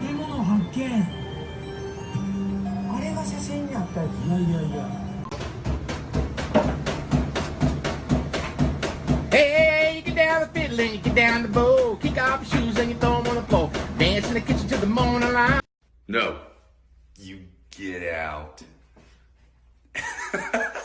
建物発見あれが写真にあったやついやいやいや Hey, you get down the fiddle and you get down the bow. Kick off your shoes and you throw them on the floor. Dance in the kitchen till the morning light. No. You get out.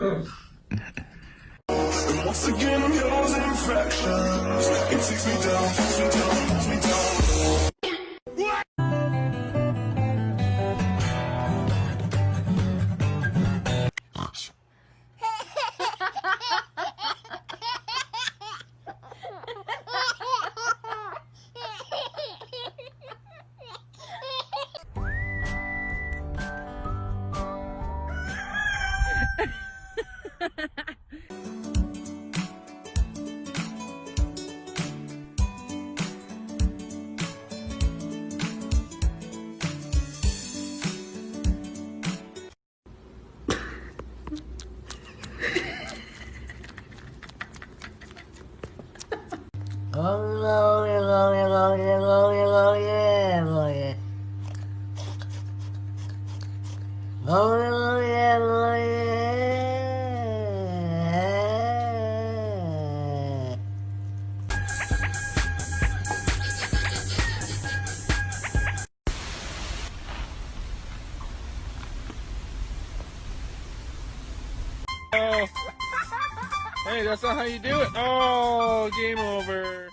Ugh. Takes me down, Oh, glory, glory, glory, glory, glory, glory. Glory, glory, glory. Oh. Hey, that's not how you do it. Oh, game over.